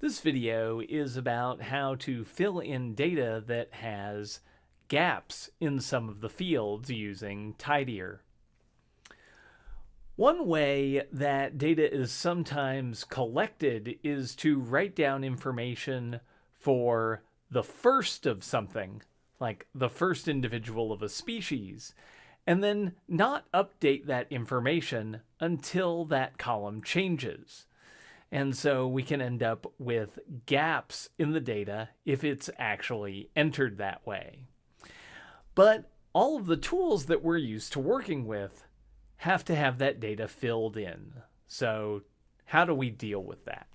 This video is about how to fill in data that has gaps in some of the fields using tidyr. One way that data is sometimes collected is to write down information for the first of something, like the first individual of a species, and then not update that information until that column changes. And so we can end up with gaps in the data if it's actually entered that way. But all of the tools that we're used to working with have to have that data filled in. So how do we deal with that?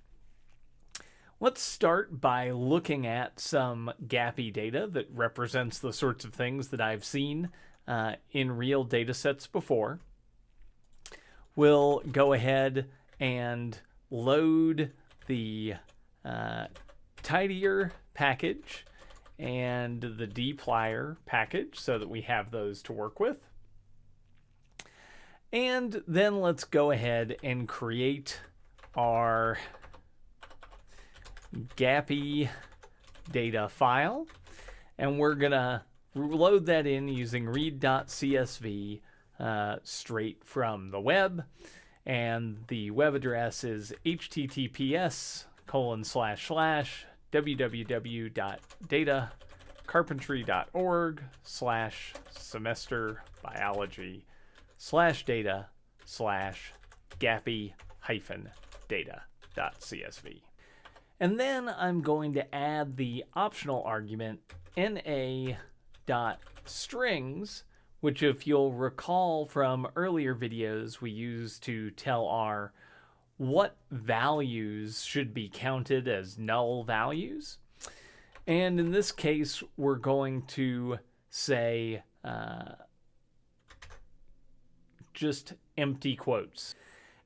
Let's start by looking at some gappy data that represents the sorts of things that I've seen uh, in real data sets before. We'll go ahead and load the uh, tidyr package and the dplyr package so that we have those to work with. And then let's go ahead and create our gappy data file. And we're going to load that in using read.csv uh, straight from the web and the web address is https colon slash slash www.datacarpentry.org slash semester biology slash data slash gappy hyphen data.csv. And then I'm going to add the optional argument na.strings which if you'll recall from earlier videos we used to tell R what values should be counted as null values. And in this case, we're going to say uh, just empty quotes.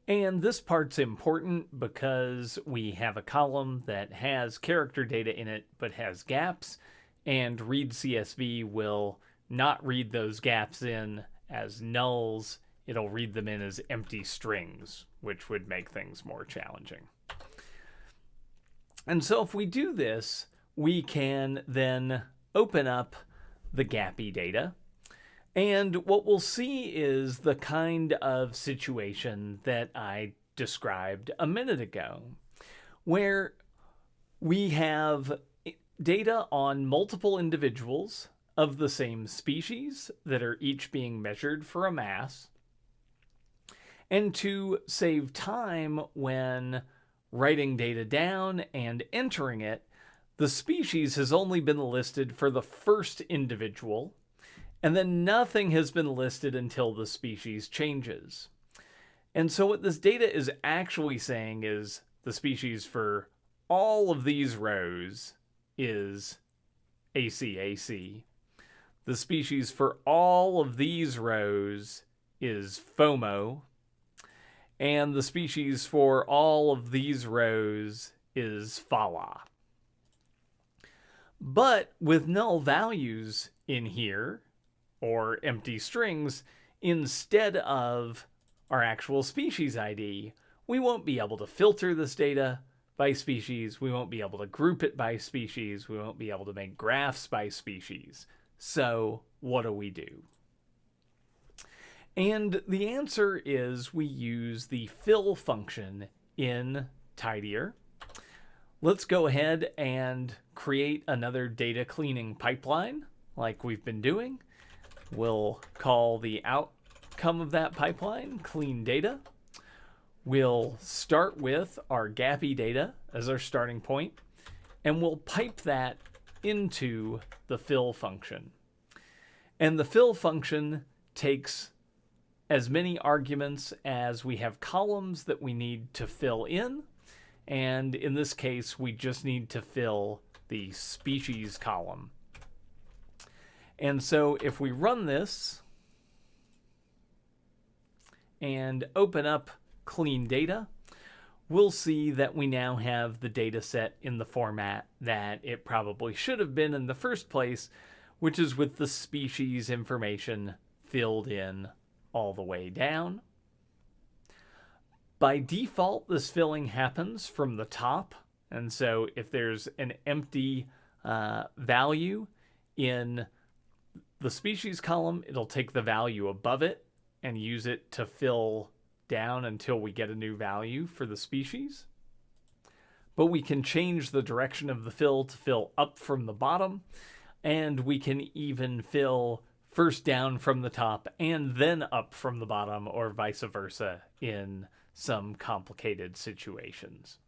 And this part's important because we have a column that has character data in it but has gaps, and read CSV will not read those gaps in as nulls, it'll read them in as empty strings, which would make things more challenging. And so if we do this, we can then open up the gappy data. And what we'll see is the kind of situation that I described a minute ago, where we have data on multiple individuals of the same species that are each being measured for a mass, and to save time when writing data down and entering it, the species has only been listed for the first individual, and then nothing has been listed until the species changes. And so what this data is actually saying is the species for all of these rows is ACAC, the species for all of these rows is FOMO, and the species for all of these rows is Phala. But with null values in here, or empty strings, instead of our actual species ID, we won't be able to filter this data by species, we won't be able to group it by species, we won't be able to make graphs by species. So what do we do? And the answer is we use the fill function in tidyr. Let's go ahead and create another data cleaning pipeline like we've been doing. We'll call the outcome of that pipeline clean data. We'll start with our gappy data as our starting point, and we'll pipe that into the fill function. And the fill function takes as many arguments as we have columns that we need to fill in. And in this case, we just need to fill the species column. And so if we run this and open up clean data, we'll see that we now have the data set in the format that it probably should have been in the first place, which is with the species information filled in all the way down. By default, this filling happens from the top And so if there's an empty uh, value in the species column, it'll take the value above it and use it to fill down until we get a new value for the species. But we can change the direction of the fill to fill up from the bottom, and we can even fill first down from the top and then up from the bottom, or vice versa in some complicated situations.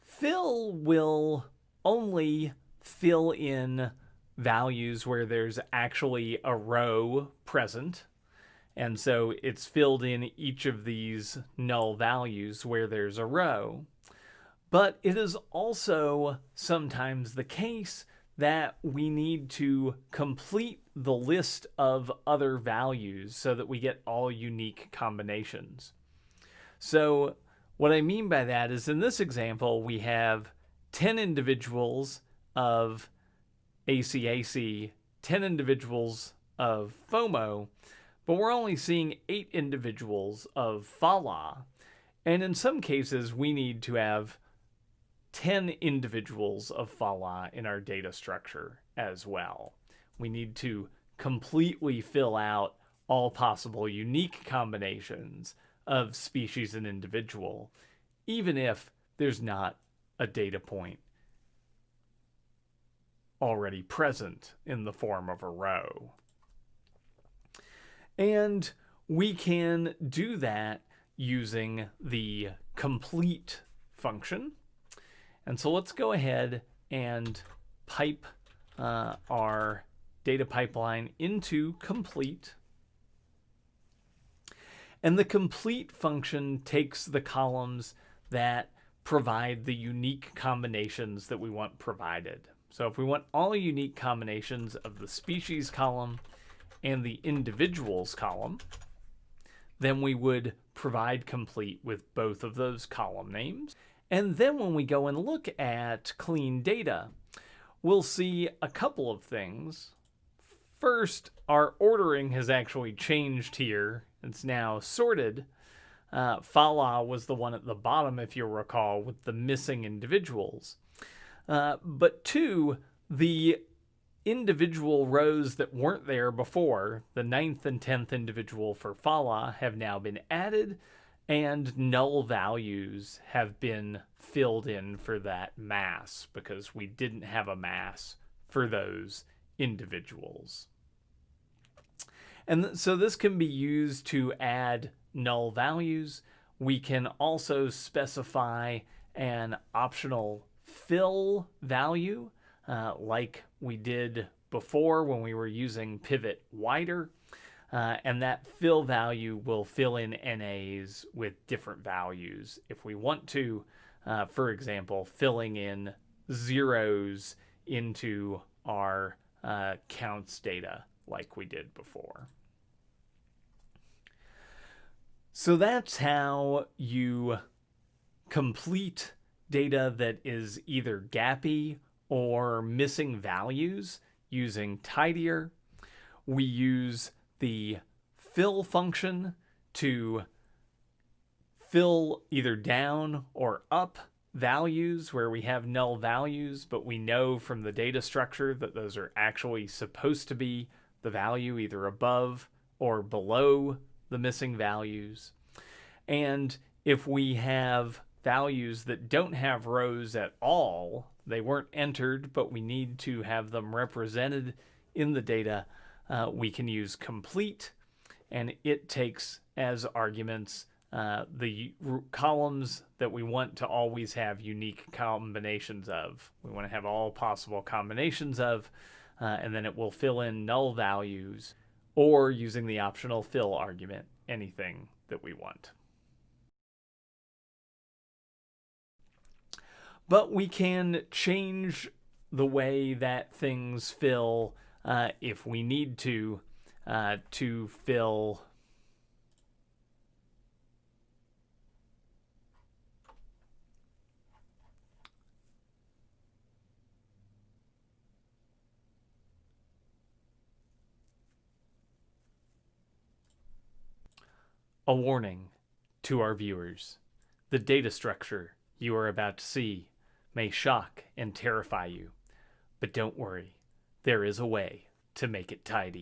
Fill will only fill in values where there's actually a row present. And so it's filled in each of these null values where there's a row. But it is also sometimes the case that we need to complete the list of other values so that we get all unique combinations. So what I mean by that is in this example, we have 10 individuals of ACAC, 10 individuals of FOMO, but we're only seeing eight individuals of FALA. And in some cases, we need to have 10 individuals of FALA in our data structure as well. We need to completely fill out all possible unique combinations of species and individual, even if there's not a data point already present in the form of a row. And we can do that using the complete function. And so let's go ahead and pipe uh, our data pipeline into complete. And the complete function takes the columns that provide the unique combinations that we want provided. So if we want all unique combinations of the species column and the individuals column, then we would provide complete with both of those column names. And then when we go and look at clean data, we'll see a couple of things. First, our ordering has actually changed here. It's now sorted. Uh, Fala was the one at the bottom, if you'll recall, with the missing individuals. Uh, but two, the individual rows that weren't there before, the ninth and tenth individual for Fala, have now been added, and null values have been filled in for that mass because we didn't have a mass for those individuals. And so this can be used to add null values. We can also specify an optional fill value uh, like we did before when we were using pivot wider. Uh, and that fill value will fill in NAs with different values. If we want to, uh, for example, filling in zeros into our uh, counts data like we did before. So that's how you complete data that is either gappy or missing values using tidyr. We use the fill function to fill either down or up values where we have null values, but we know from the data structure that those are actually supposed to be the value either above or below the missing values. And if we have values that don't have rows at all. They weren't entered, but we need to have them represented in the data. Uh, we can use complete, and it takes as arguments uh, the columns that we want to always have unique combinations of. We want to have all possible combinations of, uh, and then it will fill in null values or using the optional fill argument, anything that we want. But we can change the way that things fill uh, if we need to uh, to fill A warning to our viewers. The data structure you are about to see may shock and terrify you. But don't worry, there is a way to make it tidy.